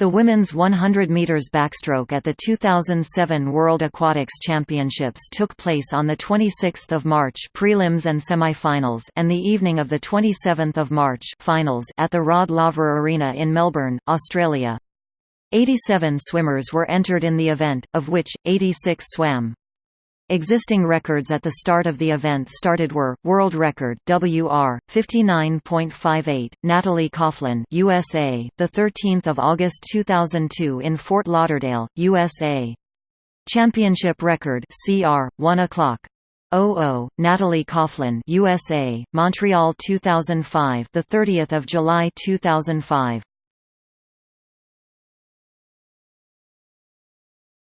The women's 100 meters backstroke at the 2007 World Aquatics Championships took place on the 26th of March, prelims and semifinals, and the evening of the 27th of March, finals at the Rod Laver Arena in Melbourne, Australia. 87 swimmers were entered in the event, of which 86 swam. Existing records at the start of the event started were World Record WR 59.58 Natalie Coughlin USA the 13th of August 2002 in Fort Lauderdale USA Championship record CR 1 o'clock. 00 Natalie Coughlin USA Montreal 2005 the 30th of July 2005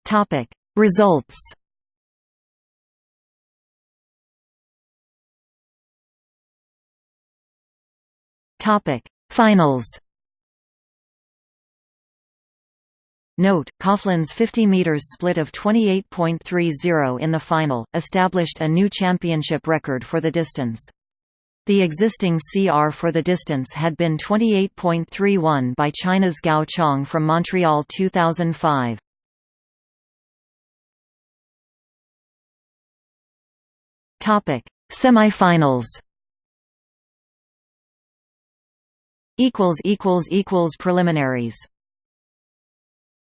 Topic Results Topic: Finals. Note, Coughlin's 50 meters split of 28.30 in the final, established a new championship record for the distance. The existing CR for the distance had been 28.31 by China's Gao Chang from Montreal 2005. Topic: Semifinals. Equals equals equals preliminaries